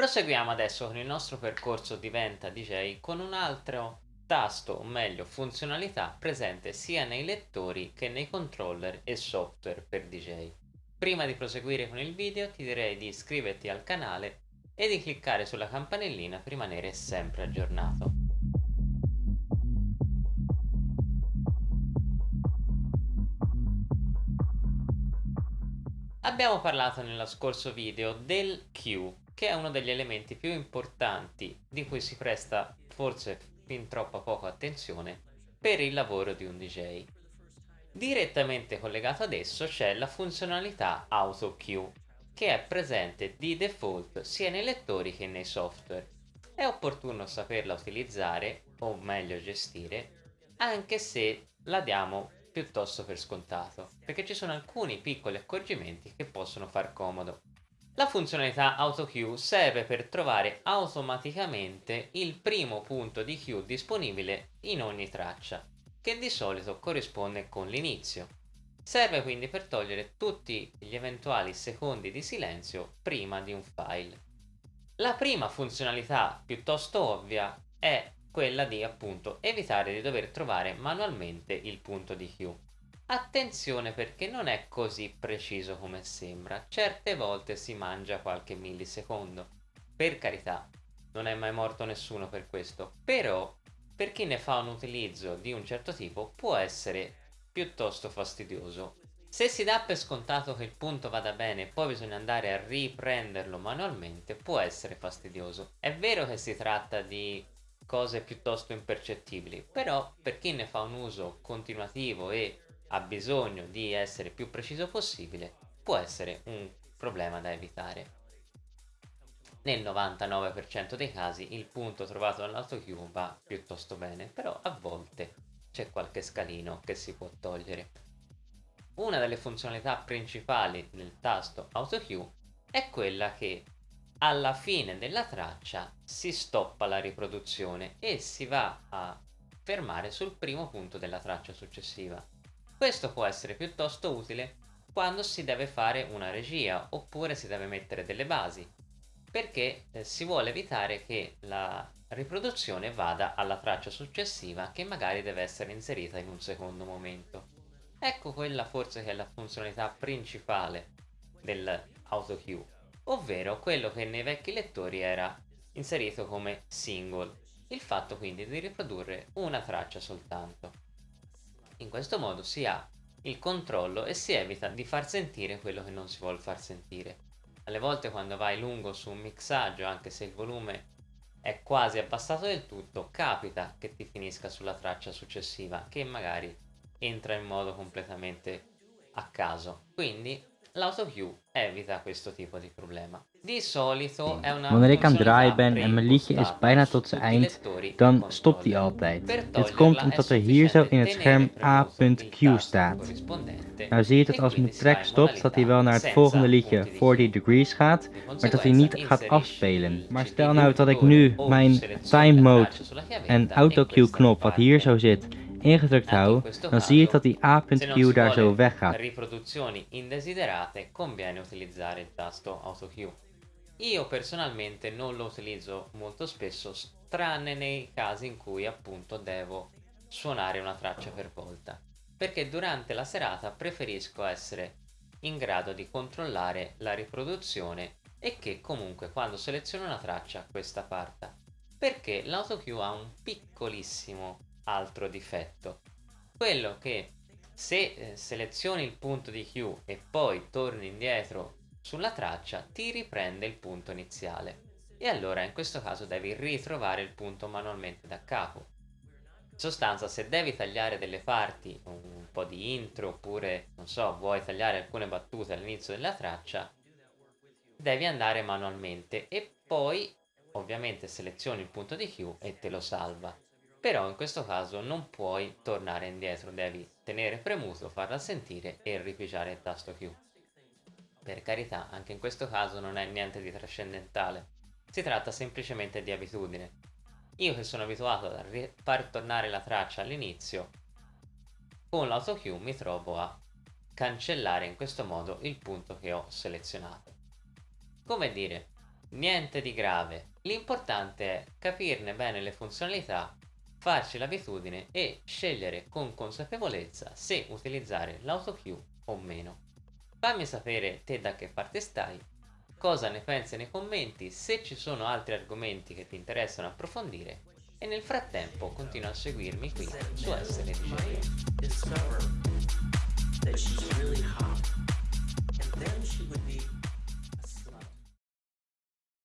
Proseguiamo adesso con il nostro percorso Diventa DJ con un altro tasto, o meglio funzionalità, presente sia nei lettori che nei controller e software per DJ. Prima di proseguire con il video ti direi di iscriverti al canale e di cliccare sulla campanellina per rimanere sempre aggiornato. Abbiamo parlato nello scorso video del Q, che è uno degli elementi più importanti di cui si presta forse fin troppa poca attenzione per il lavoro di un DJ. Direttamente collegato ad esso c'è la funzionalità Auto Q, che è presente di default sia nei lettori che nei software. È opportuno saperla utilizzare, o meglio gestire, anche se la diamo piuttosto per scontato, perché ci sono alcuni piccoli accorgimenti che possono far comodo. La funzionalità AutoQ serve per trovare automaticamente il primo punto di Q disponibile in ogni traccia, che di solito corrisponde con l'inizio. Serve quindi per togliere tutti gli eventuali secondi di silenzio prima di un file. La prima funzionalità piuttosto ovvia è quella di appunto evitare di dover trovare manualmente il punto di Q. Attenzione perché non è così preciso come sembra, certe volte si mangia qualche millisecondo. Per carità, non è mai morto nessuno per questo, però per chi ne fa un utilizzo di un certo tipo può essere piuttosto fastidioso. Se si dà per scontato che il punto vada bene e poi bisogna andare a riprenderlo manualmente può essere fastidioso. È vero che si tratta di cose piuttosto impercettibili, però per chi ne fa un uso continuativo e ha bisogno di essere più preciso possibile, può essere un problema da evitare. Nel 99% dei casi il punto trovato dall'autocue va piuttosto bene, però a volte c'è qualche scalino che si può togliere. Una delle funzionalità principali del tasto AutoCue è quella che alla fine della traccia si stoppa la riproduzione e si va a fermare sul primo punto della traccia successiva. Questo può essere piuttosto utile quando si deve fare una regia oppure si deve mettere delle basi perché eh, si vuole evitare che la riproduzione vada alla traccia successiva che magari deve essere inserita in un secondo momento. Ecco quella forse che è la funzionalità principale dell'AutoCue ovvero quello che nei vecchi lettori era inserito come single, il fatto quindi di riprodurre una traccia soltanto. In questo modo si ha il controllo e si evita di far sentire quello che non si vuole far sentire. Alle volte quando vai lungo su un mixaggio, anche se il volume è quasi abbassato del tutto, capita che ti finisca sulla traccia successiva, che magari entra in modo completamente a caso. Quindi L'autocue evita questo tipo di problema. Di solito è una Wanneer ik aan het draaien ben en mijn liedje is bijna tot zijn eind, dan stopt hij altijd. Dit komt omdat er hier zo in het scherm A.Q staat. Nou zie je dat als mijn track stopt, dat hij wel naar het volgende liedje 40 Degrees gaat, maar dat hij niet gaat afspelen. Maar stel nou dat ik nu mijn time mode en autocue knop wat hier zo zit, ingedrukt hou, dan zie je dat die A.Q daar zo weggaat. riproduzioni indesiderate conviene utilizzare il tasto AutoCue. Io personalmente non lo utilizzo molto spesso, tranne nei casi in cui appunto devo suonare una traccia per volta, perché durante la serata preferisco essere in grado di controllare la riproduzione e che comunque quando seleziono una traccia questa parta, perché l'autocue ha un piccolissimo altro difetto. Quello che se eh, selezioni il punto di Q e poi torni indietro sulla traccia ti riprende il punto iniziale e allora in questo caso devi ritrovare il punto manualmente da capo. In sostanza se devi tagliare delle parti, un po' di intro oppure non so vuoi tagliare alcune battute all'inizio della traccia devi andare manualmente e poi ovviamente selezioni il punto di Q e te lo salva però in questo caso non puoi tornare indietro, devi tenere premuto, farla sentire e ripigiare il tasto Q. Per carità, anche in questo caso non è niente di trascendentale, si tratta semplicemente di abitudine. Io che sono abituato a far tornare la traccia all'inizio, con l'auto Q mi trovo a cancellare in questo modo il punto che ho selezionato. Come dire, Niente di grave, l'importante è capirne bene le funzionalità, farci l'abitudine e scegliere con consapevolezza se utilizzare l'autocue o meno. Fammi sapere te da che parte stai, cosa ne pensi nei commenti, se ci sono altri argomenti che ti interessano approfondire e nel frattempo continua a seguirmi qui su Essere Discover